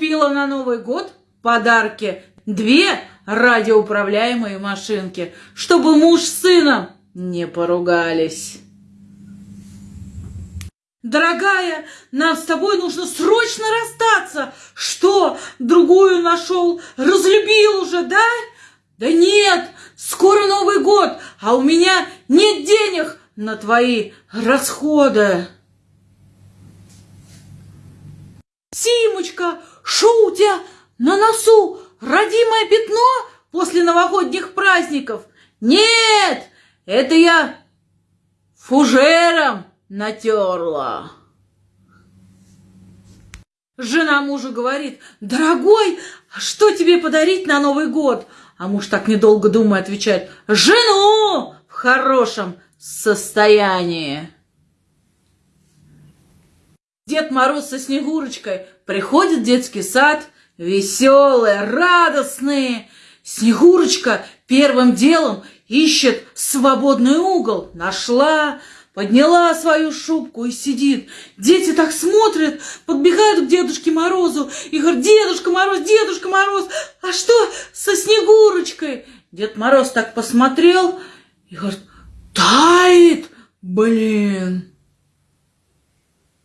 купила на Новый год подарки две радиоуправляемые машинки, чтобы муж с сыном не поругались. Дорогая, нам с тобой нужно срочно расстаться. Что, другую нашел? Разлюбил уже, да? Да нет, скоро Новый год, а у меня нет денег на твои расходы. Симочка, шо у тебя на носу? Родимое пятно после новогодних праздников? Нет, это я фужером натерла. Жена мужа говорит, дорогой, а что тебе подарить на Новый год? А муж так недолго думая отвечает, жену в хорошем состоянии. Дед Мороз со Снегурочкой приходят в детский сад, веселые, радостные. Снегурочка первым делом ищет свободный угол. Нашла, подняла свою шубку и сидит. Дети так смотрят, подбегают к Дедушке Морозу и говорят, Дедушка Мороз, Дедушка Мороз, а что со Снегурочкой? Дед Мороз так посмотрел и говорит, тает, блин.